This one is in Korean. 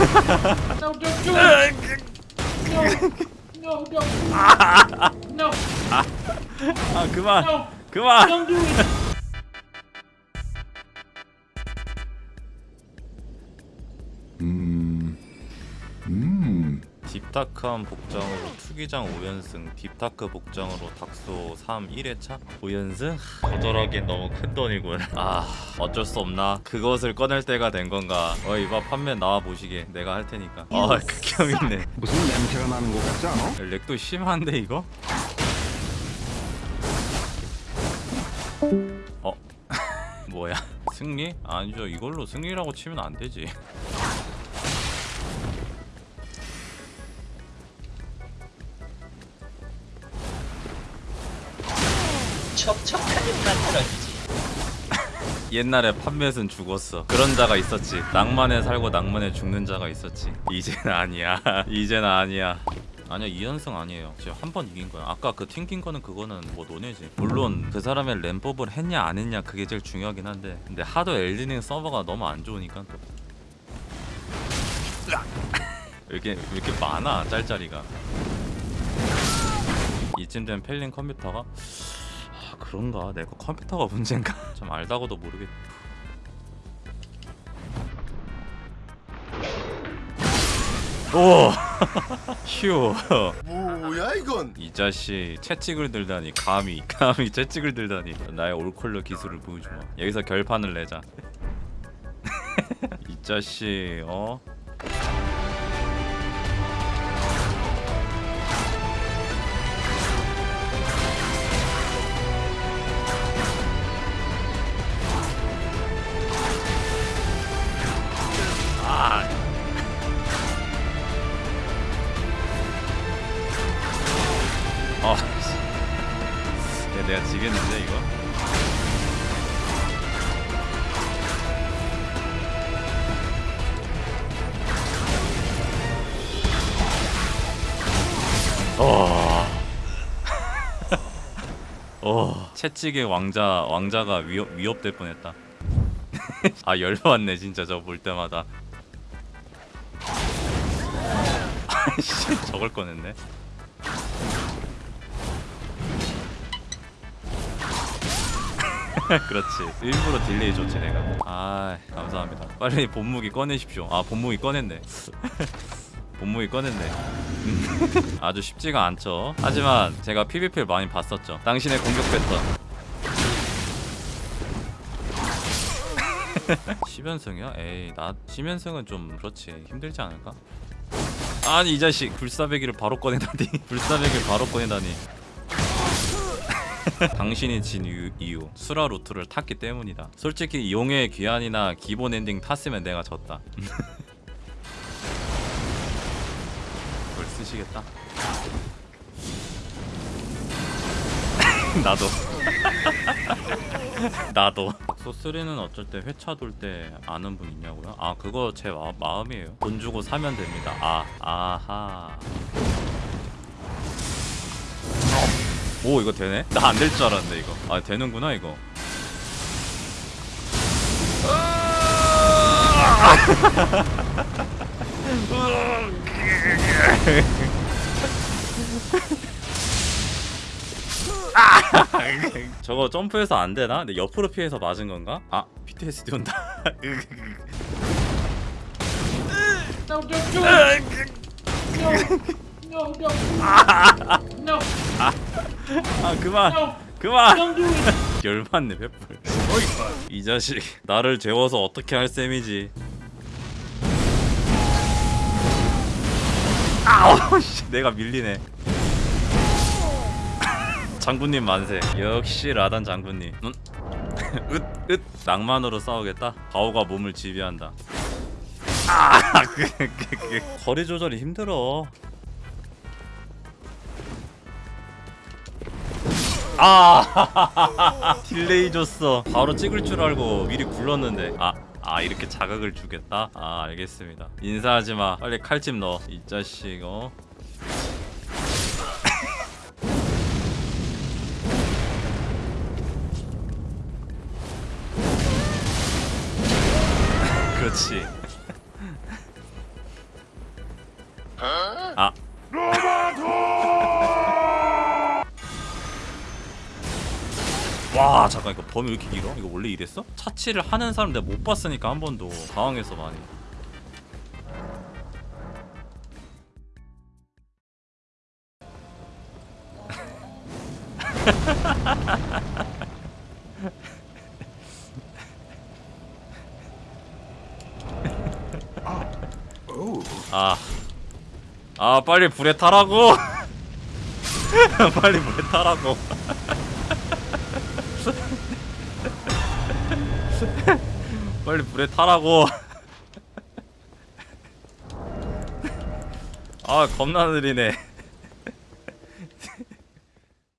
No, don't do it. No, no, no, no, 아 그만 no. 그만 Don't do it. deep dark한 복장으로 투기장 5연승 deep dark 복장으로 닥소 3 1회차? 5연승? 거절하기엔 너무 큰 돈이군 아 어쩔 수 없나? 그것을 꺼낼 때가 된 건가? 어 이봐 판매 나와 보시게. 내가 할 테니까. 아 극혐 있네. 무슨 냄새가 나는 것 같지 않아? 렉도 심한데 이거? 어? 뭐야? 승리? 아니죠. 이걸로 승리라고 치면 안 되지 척척하게 만들어주지. 옛날에 판매은 죽었어. 그런 자가 있었지. 낭만에 살고 낭만에 죽는 자가 있었지. 이제는 아니야. 이제는 아니야. 아니야 2연승 아니에요. 지금 한 번 이긴 거야. 아까 그 튕긴 거는 그거는 뭐 논의지. 물론 그 사람의 램법을 했냐 안 했냐 그게 제일 중요하긴 한데. 근데 하도 엘리닝 서버가 너무 안 좋으니까 또. 왜 이렇게 왜 이렇게 많아 짤짤이가. 이쯤 되면 펠린 컴퓨터가? 아 그런가 내가 컴퓨터가 문제인가 참 알다고도 모르겠 오! 휴. 뭐야 이건? 이 자식 채찍을 들다니 감히 감히 채찍을 들다니 나의 올콜러 기술을 보여주마 여기서 결판을 내자 이 자식 어? 지겠는데 이거? 어. 어. 채찍의 왕자 왕자가 위협 위협될 뻔했다. 아 열받네 진짜 저 볼 때마다. 아씨 저걸 꺼냈네. 그렇지. 일부러 delay 줬지 내가. 아 감사합니다. 빨리 본무기 꺼내십시오. 아 본무기 꺼냈네. 본무기 꺼냈네. 음, 아주 쉽지가 않죠. 하지만 제가 PVP를 많이 봤었죠. 당신의 공격 패턴. 10연승이야? 에이 나 10연승은 좀 그렇지. 힘들지 않을까? 아니 이 자식 불사배기를 바로 꺼내다니. 불사배기를 바로 꺼내다니 당신이 진 이유, 이유 수라 루트를 탔기 때문이다. 솔직히 용의 귀환이나 기본 엔딩 탔으면 내가 졌다. 그걸 쓰시겠다? 나도. 나도. 소스리는 어쩔 때 회차 돌 때 아는 분 있냐고요? 아 그거 제 마, 마음이에요. 돈 주고 사면 됩니다. 아 아하 오 이거 되네? 나 안 될 줄 알았는데 이거 아 되는구나 이거 저거 점프해서 안 되나? 근데 옆으로 피해서 맞은 건가? 아 PTSD 온다 No, no, 아 그만. no. 그만. do. 열받네 횃불. 이 자식. 나를 재워서 어떻게 할 셈이지? 아우 씨. 내가 밀리네. 장군님 만세. 역시 라단 장군님. 음? 으 으 낭만으로 싸우겠다? 가오가 몸을 지배한다. 아 그, 그, 그. 거리 조절이 힘들어 아. delay 줬어. 바로 찍을 줄 알고 미리 굴렀는데 아, 아 이렇게 자극을 주겠다? 아 알겠습니다. 인사하지마. 빨리 칼집 넣어. 이 자식 어? 그렇지. 아. 와 잠깐 이거 범위 왜 이렇게 길어? 이거 원래 이랬어? 차치를 하는 사람 내가 못 봤으니까 한 번도 당황해서 많이 아. 아, 빨리 불에 타라고. 빨리 불에 타라고. 빨리 불에 타라고. 아, 겁나 느리네.